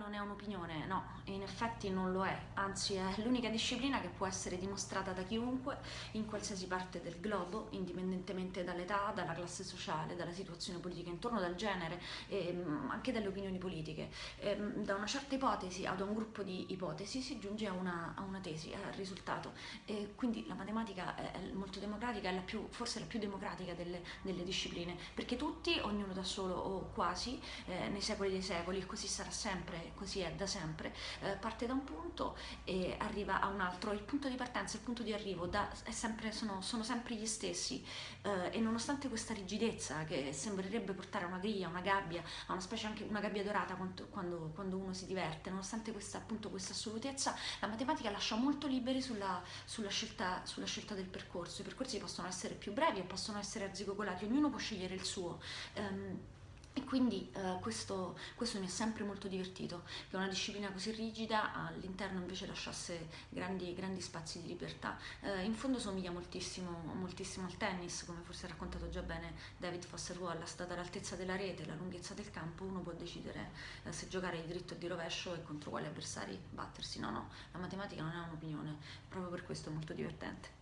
non è un'opinione, no, in effetti non lo è, anzi è l'unica disciplina che può essere dimostrata da chiunque in qualsiasi parte del globo, indipendentemente dall'età, dalla classe sociale, dalla situazione politica intorno, dal genere e mm, anche dalle opinioni politiche. E, mm, da una certa ipotesi ad un gruppo di ipotesi si giunge a una, a una tesi, al risultato. E quindi la matematica è molto democratica, è la più, forse la più democratica delle, delle discipline, perché tutti, ognuno da solo o quasi, eh, nei secoli dei secoli, così sarà sempre, così è da sempre, eh, parte da un punto e arriva a un altro. Il punto di partenza il punto di arrivo da, sempre, sono, sono, sempre gli stessi eh, e nonostante questa rigidezza che sembrerebbe portare a una griglia, una gabbia, a una specie anche una gabbia dorata quando, quando, quando uno si diverte, nonostante questa, appunto, questa assolutezza, la matematica lascia molto liberi sulla, sulla, scelta, sulla scelta del percorso. I percorsi possono essere più brevi e possono essere arzigogolati, ognuno può scegliere il suo. Um, quindi eh, questo, questo, mi ha sempre molto divertito, che una disciplina così rigida all'interno invece lasciasse grandi, grandi spazi di libertà. Eh, in fondo somiglia moltissimo, moltissimo, al tennis, come forse ha raccontato già bene David Foster Wallace, data l'altezza della rete, la lunghezza del campo, uno può decidere eh, se giocare di dritto o di rovescio e contro quali avversari battersi. No, no, la matematica non è un'opinione, proprio per questo è molto divertente.